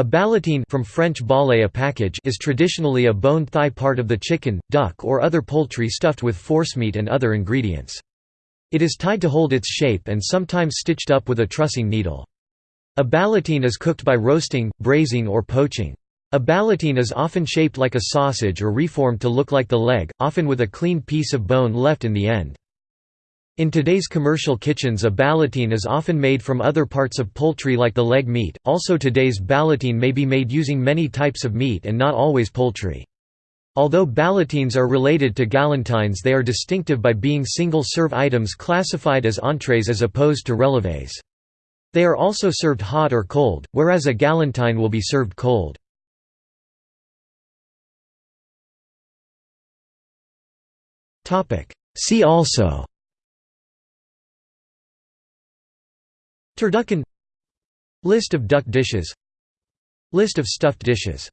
A ballotine from French ballet a package is traditionally a bone thigh part of the chicken, duck or other poultry stuffed with forcemeat and other ingredients. It is tied to hold its shape and sometimes stitched up with a trussing needle. A ballotine is cooked by roasting, braising or poaching. A ballotine is often shaped like a sausage or reformed to look like the leg, often with a clean piece of bone left in the end. In today's commercial kitchens a ballotine is often made from other parts of poultry like the leg meat, also today's ballotine may be made using many types of meat and not always poultry. Although ballotines are related to galantines they are distinctive by being single-serve items classified as entrees as opposed to releves. They are also served hot or cold, whereas a galantine will be served cold. See also Turducken. List of duck dishes. List of stuffed dishes